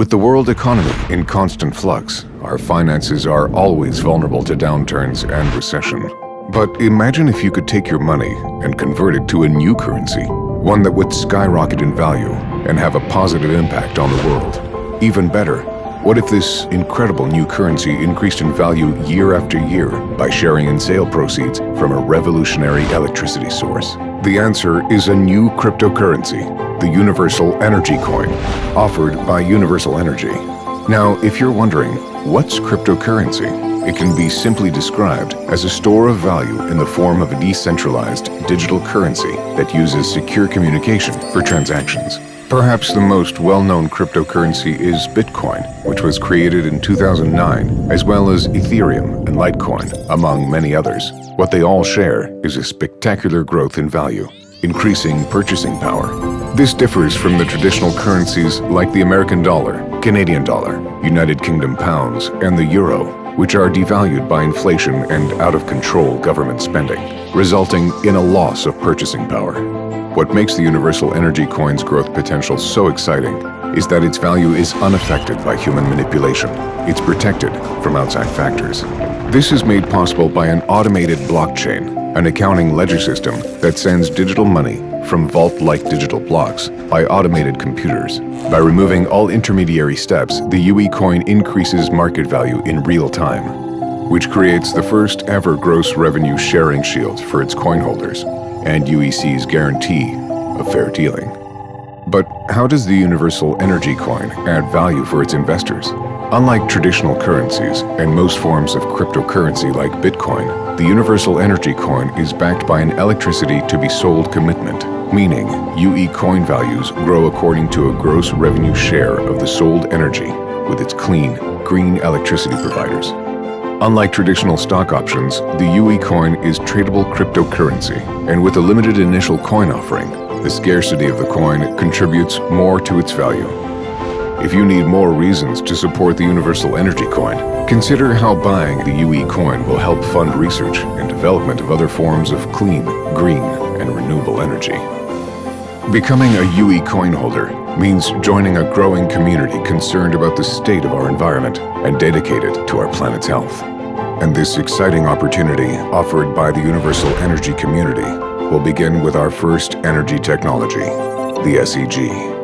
With the world economy in constant flux, our finances are always vulnerable to downturns and recession. But imagine if you could take your money and convert it to a new currency, one that would skyrocket in value and have a positive impact on the world. Even better, what if this incredible new currency increased in value year after year by sharing in sale proceeds from a revolutionary electricity source? The answer is a new cryptocurrency, the Universal Energy Coin, offered by Universal Energy. Now, if you're wondering, what's cryptocurrency? It can be simply described as a store of value in the form of a decentralized digital currency that uses secure communication for transactions. Perhaps the most well-known cryptocurrency is Bitcoin, which was created in 2009, as well as Ethereum and Litecoin, among many others. What they all share is a spectacular growth in value, increasing purchasing power. This differs from the traditional currencies like the American dollar, Canadian dollar, United Kingdom pounds, and the euro, which are devalued by inflation and out-of-control government spending, resulting in a loss of purchasing power. What makes the Universal Energy Coin's growth potential so exciting is that its value is unaffected by human manipulation. It's protected from outside factors. This is made possible by an automated blockchain, an accounting ledger system that sends digital money from vault-like digital blocks by automated computers. By removing all intermediary steps, the UE coin increases market value in real time, which creates the first ever gross revenue sharing shield for its coin holders and UEC's guarantee of fair dealing. But how does the Universal Energy Coin add value for its investors? Unlike traditional currencies and most forms of cryptocurrency like Bitcoin, the Universal Energy Coin is backed by an electricity to be sold commitment, meaning UE coin values grow according to a gross revenue share of the sold energy with its clean, green electricity providers. Unlike traditional stock options, the UE coin is tradable cryptocurrency, and with a limited initial coin offering, the scarcity of the coin contributes more to its value. If you need more reasons to support the Universal Energy Coin, consider how buying the UE coin will help fund research and development of other forms of clean, green, and renewable energy. Becoming a UE coin holder means joining a growing community concerned about the state of our environment and dedicated to our planet's health. And this exciting opportunity offered by the Universal Energy Community will begin with our first energy technology, the SEG.